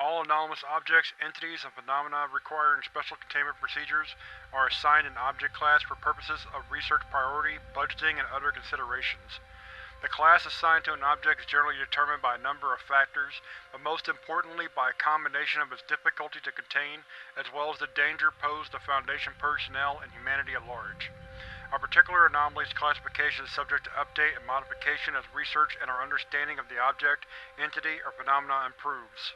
All anomalous objects, entities, and phenomena requiring special containment procedures are assigned an object class for purposes of research priority, budgeting, and other considerations. The class assigned to an object is generally determined by a number of factors, but most importantly by a combination of its difficulty to contain as well as the danger posed to Foundation personnel and humanity at large. A particular anomaly's classification is subject to update and modification as research and our understanding of the object, entity, or phenomena improves.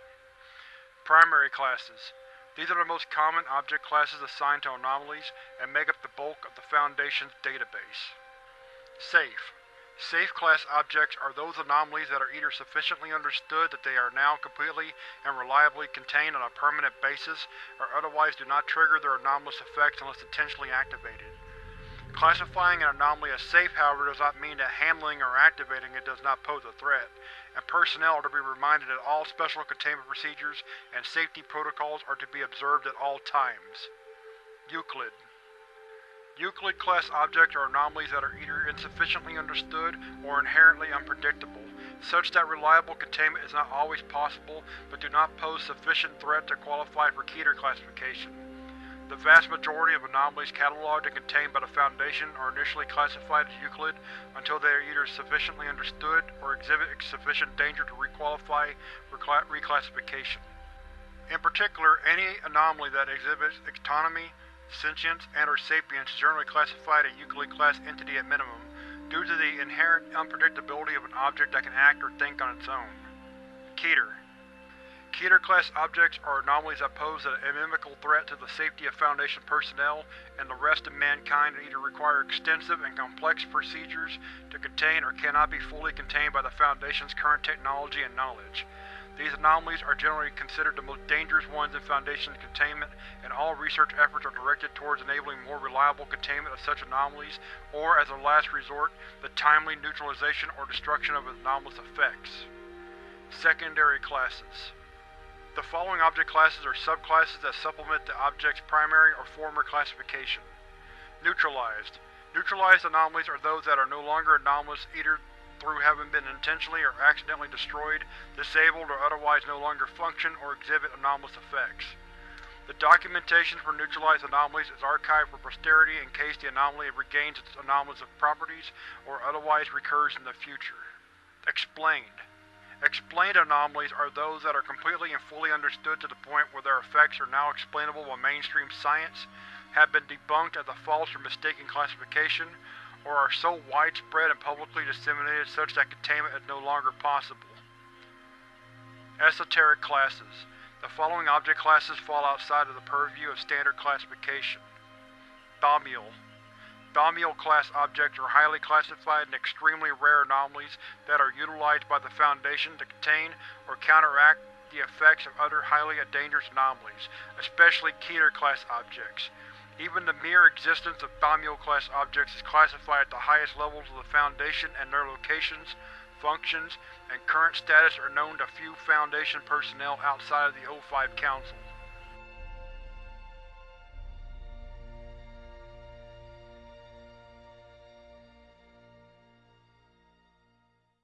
Primary Classes These are the most common object classes assigned to anomalies and make up the bulk of the Foundation's database. Safe Safe class objects are those anomalies that are either sufficiently understood that they are now completely and reliably contained on a permanent basis, or otherwise do not trigger their anomalous effects unless intentionally activated. Classifying an anomaly as safe, however, does not mean that handling or activating it does not pose a threat, and personnel are to be reminded that all special containment procedures and safety protocols are to be observed at all times. Euclid Euclid-class objects are anomalies that are either insufficiently understood or inherently unpredictable, such that reliable containment is not always possible but do not pose sufficient threat to qualify for Keter classification. The vast majority of anomalies cataloged and contained by the Foundation are initially classified as Euclid until they are either sufficiently understood or exhibit sufficient danger to requalify for reclassification. In particular, any anomaly that exhibits autonomy, Sentience and or sapience is generally classified a Euclid-class entity at minimum, due to the inherent unpredictability of an object that can act or think on its own. Keter Keter-class objects are anomalies that pose an inimical threat to the safety of Foundation personnel and the rest of mankind and either require extensive and complex procedures to contain or cannot be fully contained by the Foundation's current technology and knowledge. These anomalies are generally considered the most dangerous ones in Foundation containment, and all research efforts are directed towards enabling more reliable containment of such anomalies, or, as a last resort, the timely neutralization or destruction of anomalous effects. Secondary Classes The following object classes are subclasses that supplement the object's primary or former classification. Neutralized Neutralized anomalies are those that are no longer anomalous either through having been intentionally or accidentally destroyed, disabled, or otherwise no longer function or exhibit anomalous effects. The documentation for neutralized anomalies is archived for posterity in case the anomaly regains its anomalous properties or otherwise recurs in the future. Explained Explained anomalies are those that are completely and fully understood to the point where their effects are now explainable by mainstream science, have been debunked as a false or mistaken classification, or are so widespread and publicly disseminated such that containment is no longer possible. Esoteric Classes The following object classes fall outside of the purview of standard classification. Thaumiel Thaumiel-class objects are highly classified and extremely rare anomalies that are utilized by the Foundation to contain or counteract the effects of other highly dangerous anomalies, especially Keter-class objects. Even the mere existence of Thaumiel-class objects is classified at the highest levels of the Foundation and their locations, functions, and current status are known to few Foundation personnel outside of the O5 Council.